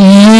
E